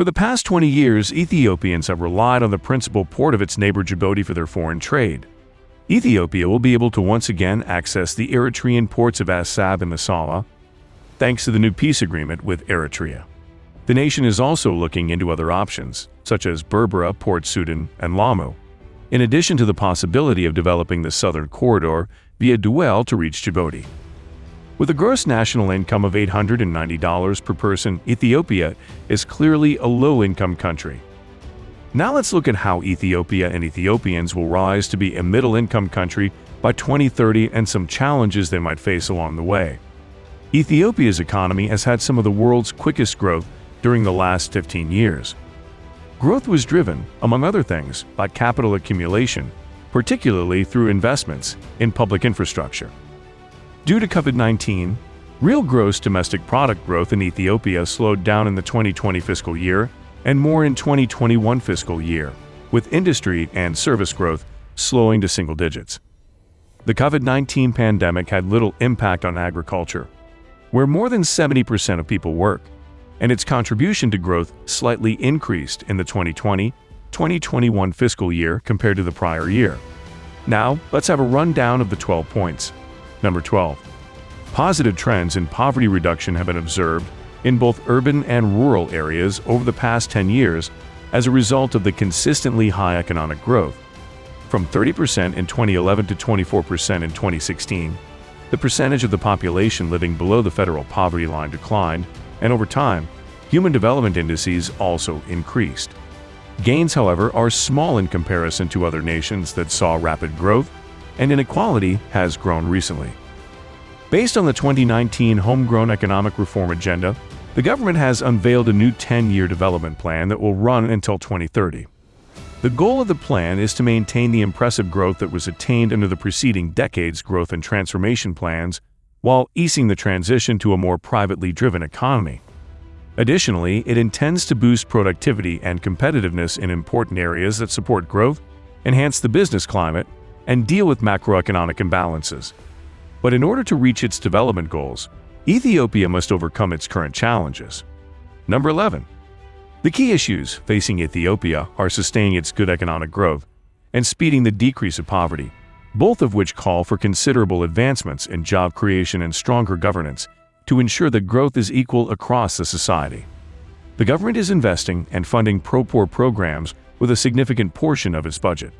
For the past 20 years, Ethiopians have relied on the principal port of its neighbor Djibouti for their foreign trade. Ethiopia will be able to once again access the Eritrean ports of Assab and Massawa, thanks to the new peace agreement with Eritrea. The nation is also looking into other options, such as Berbera, Port Sudan, and Lamu, in addition to the possibility of developing the southern corridor via Duel to reach Djibouti. With a gross national income of $890 per person, Ethiopia is clearly a low-income country. Now let's look at how Ethiopia and Ethiopians will rise to be a middle-income country by 2030 and some challenges they might face along the way. Ethiopia's economy has had some of the world's quickest growth during the last 15 years. Growth was driven, among other things, by capital accumulation, particularly through investments in public infrastructure. Due to COVID-19, real gross domestic product growth in Ethiopia slowed down in the 2020 fiscal year and more in 2021 fiscal year, with industry and service growth slowing to single digits. The COVID-19 pandemic had little impact on agriculture, where more than 70% of people work, and its contribution to growth slightly increased in the 2020-2021 fiscal year compared to the prior year. Now, let's have a rundown of the 12 points. Number 12. Positive trends in poverty reduction have been observed in both urban and rural areas over the past 10 years as a result of the consistently high economic growth. From 30% in 2011 to 24% in 2016, the percentage of the population living below the federal poverty line declined, and over time, human development indices also increased. Gains, however, are small in comparison to other nations that saw rapid growth and inequality has grown recently. Based on the 2019 Homegrown Economic Reform Agenda, the government has unveiled a new 10-year development plan that will run until 2030. The goal of the plan is to maintain the impressive growth that was attained under the preceding decade's growth and transformation plans while easing the transition to a more privately driven economy. Additionally, it intends to boost productivity and competitiveness in important areas that support growth, enhance the business climate, and deal with macroeconomic imbalances. But in order to reach its development goals, Ethiopia must overcome its current challenges. Number 11. The key issues facing Ethiopia are sustaining its good economic growth and speeding the decrease of poverty, both of which call for considerable advancements in job creation and stronger governance to ensure that growth is equal across the society. The government is investing and funding pro-poor programs with a significant portion of its budget.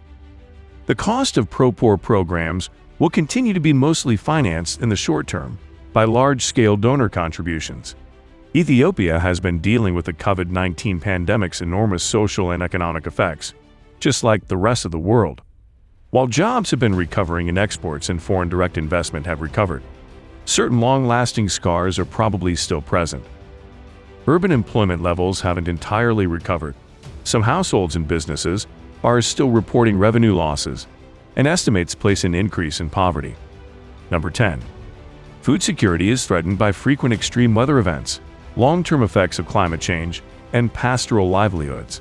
The cost of pro-poor programs will continue to be mostly financed in the short term by large-scale donor contributions. Ethiopia has been dealing with the COVID-19 pandemic's enormous social and economic effects, just like the rest of the world. While jobs have been recovering and exports and foreign direct investment have recovered, certain long-lasting scars are probably still present. Urban employment levels haven't entirely recovered. Some households and businesses are still reporting revenue losses, and estimates place an increase in poverty. Number 10. Food security is threatened by frequent extreme weather events, long-term effects of climate change, and pastoral livelihoods.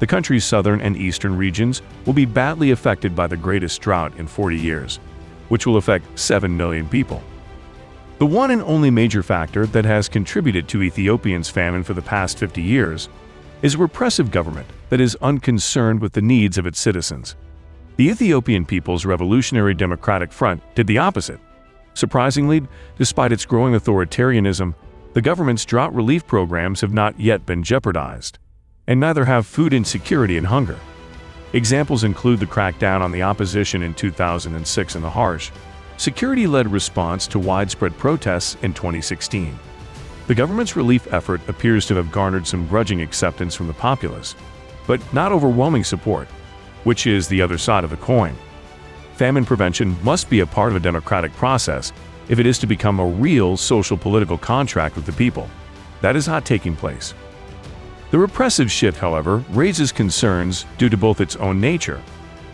The country's southern and eastern regions will be badly affected by the greatest drought in 40 years, which will affect 7 million people. The one and only major factor that has contributed to Ethiopia's famine for the past 50 years is a repressive government that is unconcerned with the needs of its citizens. The Ethiopian People's Revolutionary Democratic Front did the opposite. Surprisingly, despite its growing authoritarianism, the government's drought relief programs have not yet been jeopardized, and neither have food insecurity and hunger. Examples include the crackdown on the opposition in 2006 and the harsh, security-led response to widespread protests in 2016. The government's relief effort appears to have garnered some grudging acceptance from the populace, but not overwhelming support, which is the other side of the coin. Famine prevention must be a part of a democratic process if it is to become a real social political contract with the people. That is not taking place. The repressive shift, however, raises concerns due to both its own nature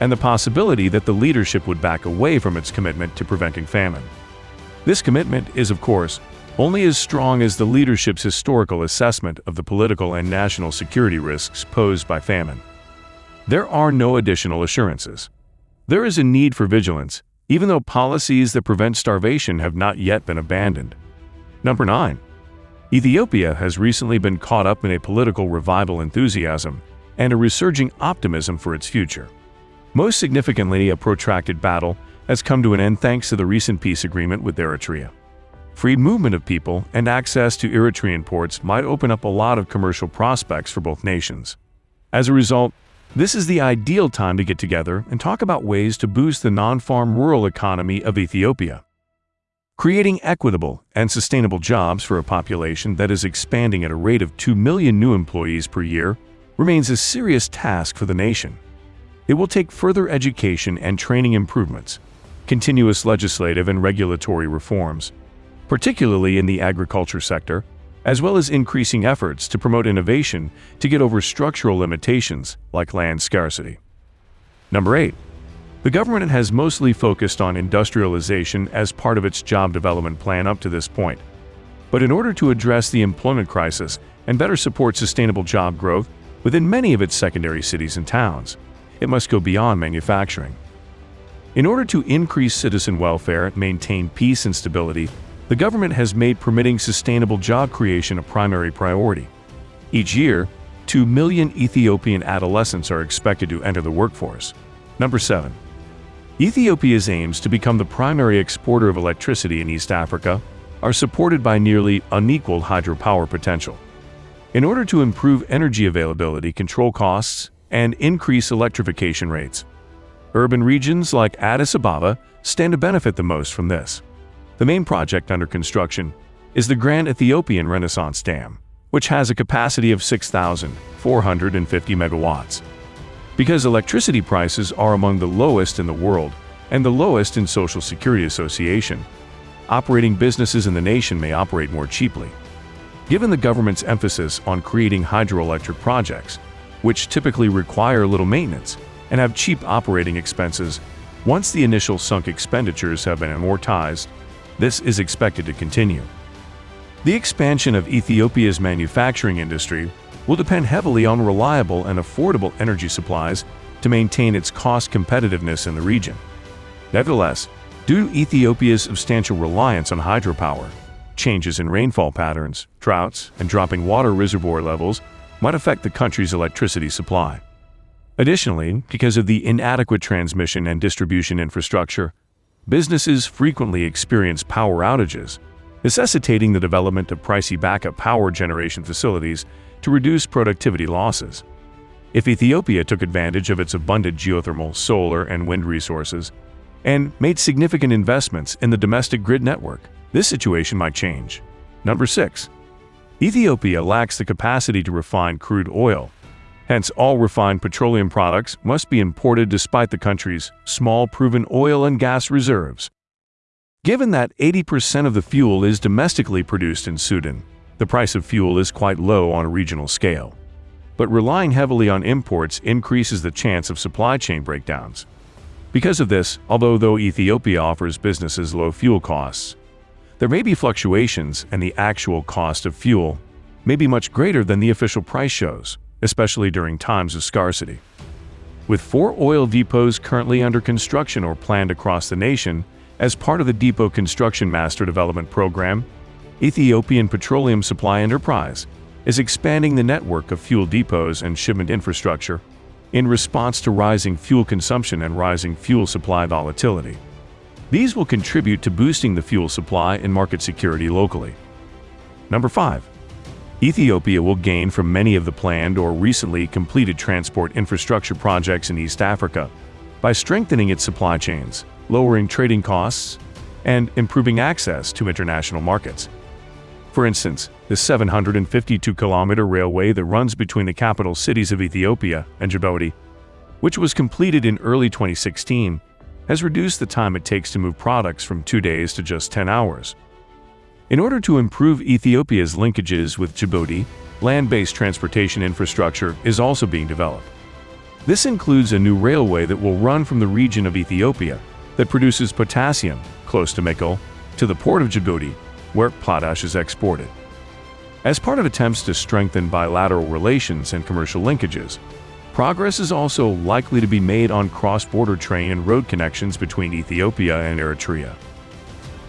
and the possibility that the leadership would back away from its commitment to preventing famine. This commitment is, of course, only as strong as the leadership's historical assessment of the political and national security risks posed by famine. There are no additional assurances. There is a need for vigilance, even though policies that prevent starvation have not yet been abandoned. Number 9. Ethiopia has recently been caught up in a political revival enthusiasm and a resurging optimism for its future. Most significantly, a protracted battle has come to an end thanks to the recent peace agreement with Eritrea. Free movement of people and access to Eritrean ports might open up a lot of commercial prospects for both nations. As a result, this is the ideal time to get together and talk about ways to boost the non-farm rural economy of Ethiopia. Creating equitable and sustainable jobs for a population that is expanding at a rate of 2 million new employees per year remains a serious task for the nation. It will take further education and training improvements, continuous legislative and regulatory reforms, particularly in the agriculture sector, as well as increasing efforts to promote innovation to get over structural limitations like land scarcity. Number 8. The government has mostly focused on industrialization as part of its job development plan up to this point. But in order to address the employment crisis and better support sustainable job growth within many of its secondary cities and towns, it must go beyond manufacturing. In order to increase citizen welfare, maintain peace and stability, the government has made permitting sustainable job creation a primary priority. Each year, 2 million Ethiopian adolescents are expected to enter the workforce. Number 7. Ethiopia's aims to become the primary exporter of electricity in East Africa are supported by nearly unequaled hydropower potential. In order to improve energy availability, control costs, and increase electrification rates, urban regions like Addis Ababa stand to benefit the most from this. The main project under construction is the Grand Ethiopian Renaissance Dam, which has a capacity of 6,450 megawatts. Because electricity prices are among the lowest in the world and the lowest in Social Security Association, operating businesses in the nation may operate more cheaply. Given the government's emphasis on creating hydroelectric projects, which typically require little maintenance and have cheap operating expenses, once the initial sunk expenditures have been amortized, this is expected to continue. The expansion of Ethiopia's manufacturing industry will depend heavily on reliable and affordable energy supplies to maintain its cost competitiveness in the region. Nevertheless, due to Ethiopia's substantial reliance on hydropower, changes in rainfall patterns, droughts, and dropping water reservoir levels might affect the country's electricity supply. Additionally, because of the inadequate transmission and distribution infrastructure, businesses frequently experience power outages, necessitating the development of pricey backup power generation facilities to reduce productivity losses. If Ethiopia took advantage of its abundant geothermal, solar, and wind resources, and made significant investments in the domestic grid network, this situation might change. Number 6. Ethiopia lacks the capacity to refine crude oil, Hence, all refined petroleum products must be imported despite the country's small proven oil and gas reserves. Given that 80% of the fuel is domestically produced in Sudan, the price of fuel is quite low on a regional scale. But relying heavily on imports increases the chance of supply chain breakdowns. Because of this, although though Ethiopia offers businesses low fuel costs, there may be fluctuations and the actual cost of fuel may be much greater than the official price shows especially during times of scarcity. With four oil depots currently under construction or planned across the nation as part of the Depot Construction Master Development Program, Ethiopian Petroleum Supply Enterprise is expanding the network of fuel depots and shipment infrastructure in response to rising fuel consumption and rising fuel supply volatility. These will contribute to boosting the fuel supply and market security locally. Number 5. Ethiopia will gain from many of the planned or recently completed transport infrastructure projects in East Africa by strengthening its supply chains, lowering trading costs, and improving access to international markets. For instance, the 752-kilometer railway that runs between the capital cities of Ethiopia and Djibouti, which was completed in early 2016, has reduced the time it takes to move products from two days to just 10 hours. In order to improve Ethiopia's linkages with Djibouti, land-based transportation infrastructure is also being developed. This includes a new railway that will run from the region of Ethiopia that produces potassium, close to Mekelle, to the port of Djibouti, where potash is exported. As part of attempts to strengthen bilateral relations and commercial linkages, progress is also likely to be made on cross-border train and road connections between Ethiopia and Eritrea.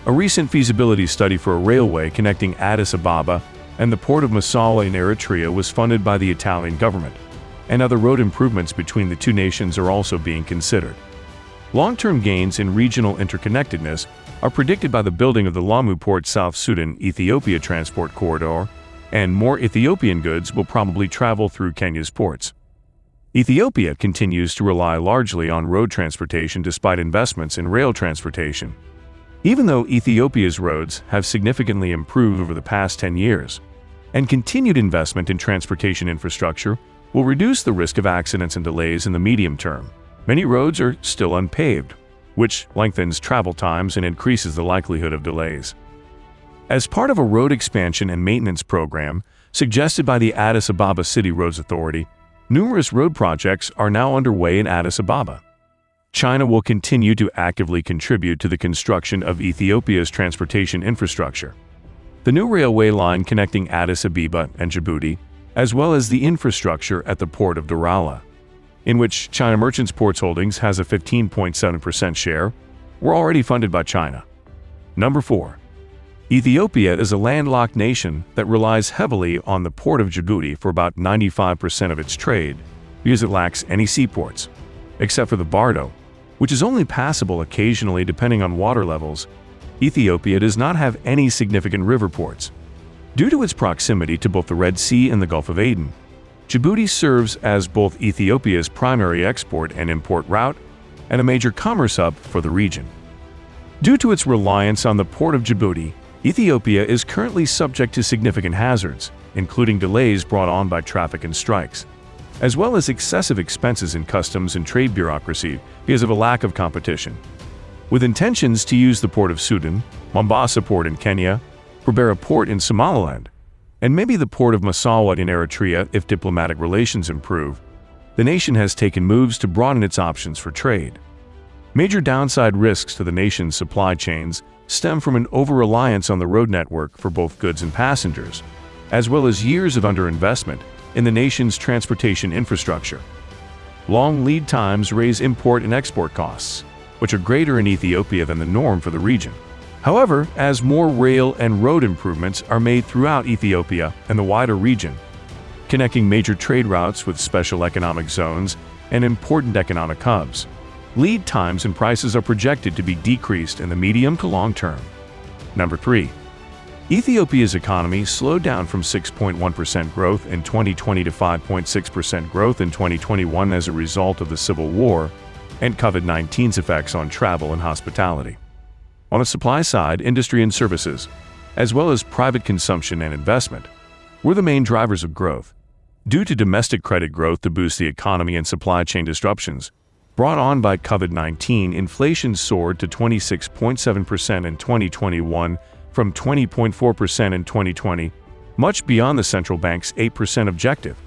A recent feasibility study for a railway connecting Addis Ababa and the port of Massawa in Eritrea was funded by the Italian government, and other road improvements between the two nations are also being considered. Long-term gains in regional interconnectedness are predicted by the building of the Lamu Port South Sudan Ethiopia Transport Corridor, and more Ethiopian goods will probably travel through Kenya's ports. Ethiopia continues to rely largely on road transportation despite investments in rail transportation. Even though Ethiopia's roads have significantly improved over the past 10 years, and continued investment in transportation infrastructure will reduce the risk of accidents and delays in the medium term. Many roads are still unpaved, which lengthens travel times and increases the likelihood of delays. As part of a road expansion and maintenance program suggested by the Addis Ababa City Roads Authority, Numerous road projects are now underway in Addis Ababa. China will continue to actively contribute to the construction of Ethiopia's transportation infrastructure. The new railway line connecting Addis Ababa and Djibouti, as well as the infrastructure at the port of Doraleh, in which China Merchants Ports Holdings has a 15.7% share, were already funded by China. Number 4. Ethiopia is a landlocked nation that relies heavily on the port of Djibouti for about 95% of its trade because it lacks any seaports, except for the Baro, which is only passable occasionally depending on water levels. Ethiopia does not have any significant river ports. Due to its proximity to both the Red Sea and the Gulf of Aden, Djibouti serves as both Ethiopia's primary export and import route and a major commerce hub for the region. Due to its reliance on the port of Djibouti, Ethiopia is currently subject to significant hazards, including delays brought on by traffic and strikes, as well as excessive expenses in customs and trade bureaucracy because of a lack of competition. With intentions to use the port of Sudan, Mombasa Port in Kenya, Berbera Port in Somaliland, and maybe the port of Massawa in Eritrea if diplomatic relations improve, the nation has taken moves to broaden its options for trade. Major downside risks to the nation's supply chains stem from an over-reliance on the road network for both goods and passengers, as well as years of underinvestment in the nation's transportation infrastructure. Long lead times raise import and export costs, which are greater in Ethiopia than the norm for the region. However, as more rail and road improvements are made throughout Ethiopia and the wider region, connecting major trade routes with special economic zones and important economic hubs, lead times and prices are projected to be decreased in the medium to long term. Number 3. Ethiopia's economy slowed down from 6.1% growth in 2020 to 5.6% growth in 2021 as a result of the civil war and COVID-19's effects on travel and hospitality. On the supply side, industry and services, as well as private consumption and investment, were the main drivers of growth. Due to domestic credit growth to boost the economy and supply chain disruptions, Brought on by COVID-19, inflation soared to 26.7% in 2021 from 20.4% in 2020, much beyond the central bank's 8% objective.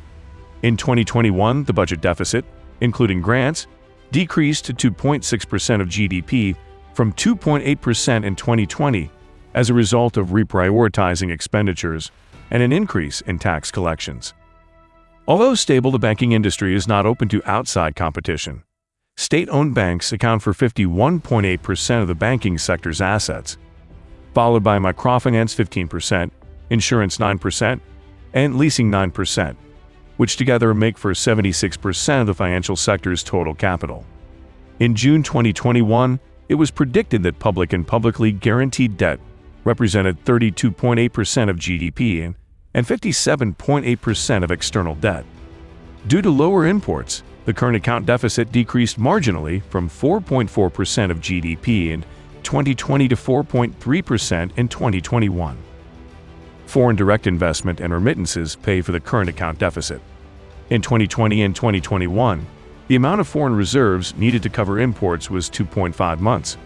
In 2021, the budget deficit, including grants, decreased to 2.6% of GDP from 2.8% in 2020 as a result of reprioritizing expenditures and an increase in tax collections. Although stable, the banking industry is not open to outside competition. State-owned banks account for 51.8% of the banking sector's assets, followed by microfinance 15%, insurance 9%, and leasing 9%, which together make for 76% of the financial sector's total capital. In June 2021, it was predicted that public and publicly guaranteed debt represented 32.8% of GDP and 57.8% of external debt. Due to lower imports, the current account deficit decreased marginally from 4.4% of GDP in 2020 to 4.3% in 2021. Foreign direct investment and remittances pay for the current account deficit. In 2020 and 2021, the amount of foreign reserves needed to cover imports was 2.5 months.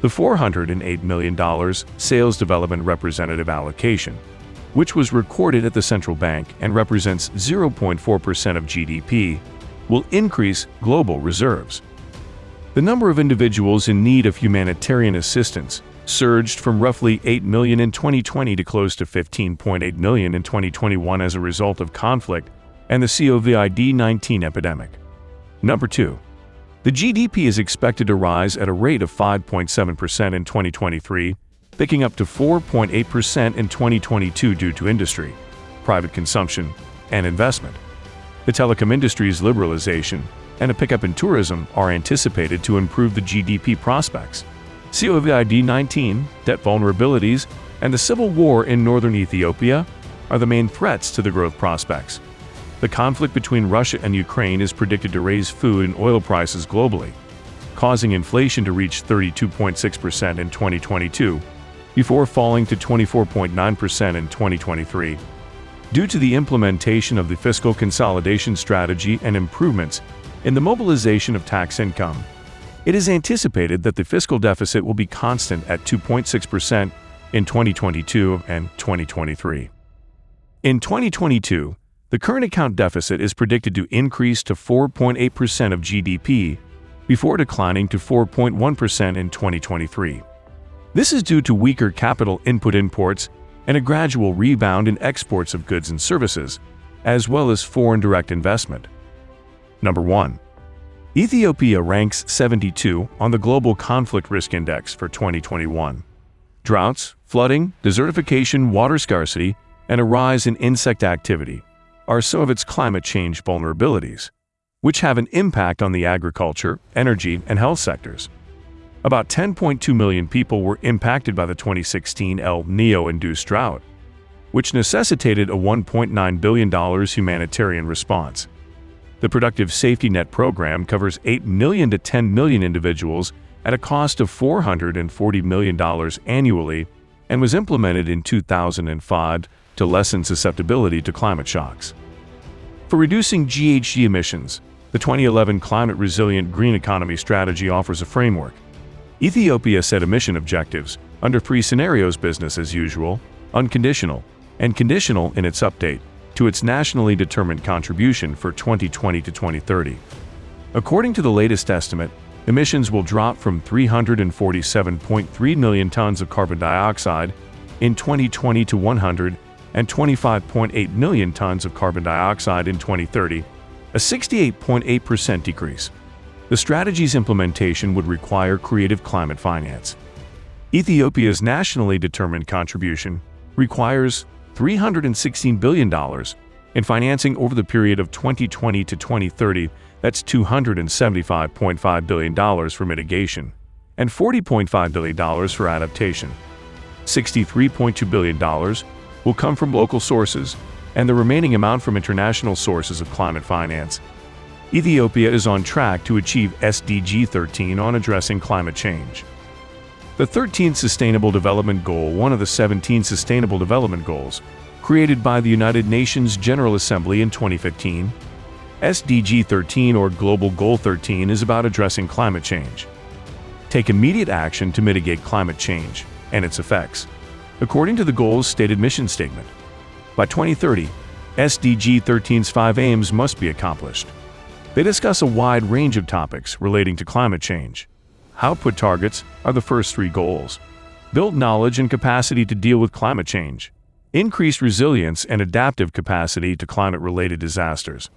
The $408 million Sales Development Representative allocation, which was recorded at the central bank and represents 0.4% of GDP, will increase global reserves. The number of individuals in need of humanitarian assistance surged from roughly 8 million in 2020 to close to 15.8 million in 2021 as a result of conflict and the COVID-19 epidemic. Number 2. The GDP is expected to rise at a rate of 5.7% in 2023 picking up to 4.8% in 2022 due to industry, private consumption, and investment. The telecom industry's liberalization and a pickup in tourism are anticipated to improve the GDP prospects. COVID-19, debt vulnerabilities, and the civil war in northern Ethiopia are the main threats to the growth prospects. The conflict between Russia and Ukraine is predicted to raise food and oil prices globally, causing inflation to reach 32.6% in 2022, before falling to 24.9% in 2023. Due to the implementation of the fiscal consolidation strategy and improvements in the mobilization of tax income, it is anticipated that the fiscal deficit will be constant at 2.6% in 2022 and 2023. In 2022, the current account deficit is predicted to increase to 4.8% of GDP before declining to 4.1% in 2023. This is due to weaker capital input imports and a gradual rebound in exports of goods and services, as well as foreign direct investment. Number 1. Ethiopia ranks 72 on the Global Conflict Risk Index for 2021. Droughts, flooding, desertification, water scarcity, and a rise in insect activity are some of its climate change vulnerabilities, which have an impact on the agriculture, energy, and health sectors. About 10.2 million people were impacted by the 2016 El Nino-induced drought, which necessitated a $1.9 billion humanitarian response. The Productive Safety Net program covers 8 million to 10 million individuals at a cost of $440 million annually and was implemented in 2005 to lessen susceptibility to climate shocks. For reducing GHG emissions, the 2011 Climate Resilient Green Economy Strategy offers a framework Ethiopia set emission objectives under three scenarios business as usual, unconditional, and conditional in its update to its nationally determined contribution for 2020 to 2030. According to the latest estimate, emissions will drop from 347.3 million tons of carbon dioxide in 2020 to 125.8 million tons of carbon dioxide in 2030, a 68.8% decrease. The strategy's implementation would require creative climate finance. Ethiopia's nationally determined contribution requires $316 billion in financing over the period of 2020 to 2030 that's $275.5 billion for mitigation and $40.5 billion for adaptation. $63.2 billion will come from local sources and the remaining amount from international sources of climate finance. Ethiopia is on track to achieve SDG 13 on addressing climate change. The 13th Sustainable Development Goal, one of the 17 Sustainable Development Goals, created by the United Nations General Assembly in 2015, SDG 13 or Global Goal 13 is about addressing climate change. Take immediate action to mitigate climate change and its effects, according to the goal's stated mission statement. By 2030, SDG 13's five aims must be accomplished. They discuss a wide range of topics relating to climate change. Output targets are the first three goals. Build knowledge and capacity to deal with climate change. Increase resilience and adaptive capacity to climate-related disasters.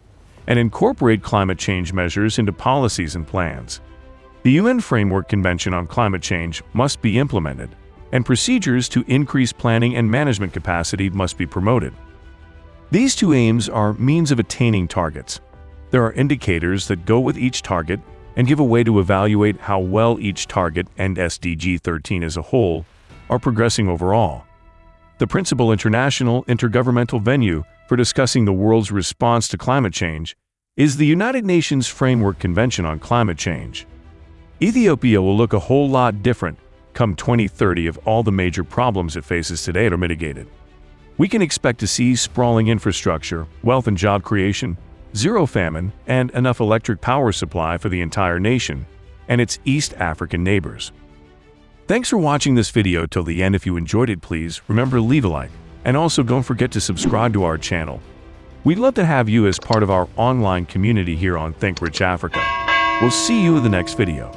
And incorporate climate change measures into policies and plans. The UN Framework Convention on Climate Change must be implemented, and procedures to increase planning and management capacity must be promoted. These two aims are means of attaining targets, there are indicators that go with each target and give a way to evaluate how well each target and SDG 13 as a whole are progressing overall. The principal international intergovernmental venue for discussing the world's response to climate change is the United Nations Framework Convention on Climate Change. Ethiopia will look a whole lot different come 2030 if all the major problems it faces today are mitigated. We can expect to see sprawling infrastructure, wealth and job creation, zero famine, and enough electric power supply for the entire nation and its East African neighbors. Thanks for watching this video till the end. If you enjoyed it, please remember to leave a like, and also don't forget to subscribe to our channel. We'd love to have you as part of our online community here on Think Rich Africa. We'll see you in the next video.